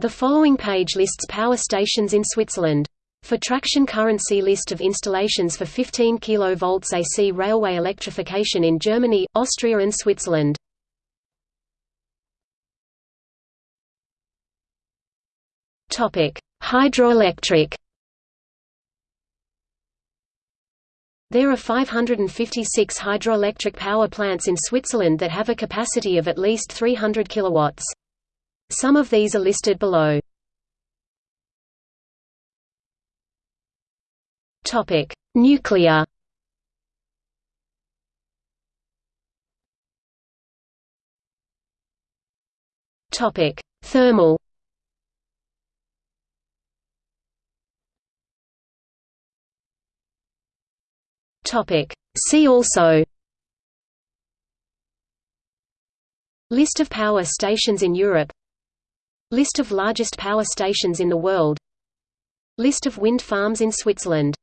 The following page lists power stations in Switzerland. For traction current see list of installations for 15 kV AC railway electrification in Germany, Austria and Switzerland. Hydroelectric. There are 556 hydroelectric power plants in Switzerland that have a capacity of at least 300 kilowatts. Some of these are listed below. Topic: Nuclear. Topic: Thermal. Topic: See also. List of power stations in Europe List of largest power stations in the world. List of wind farms in Switzerland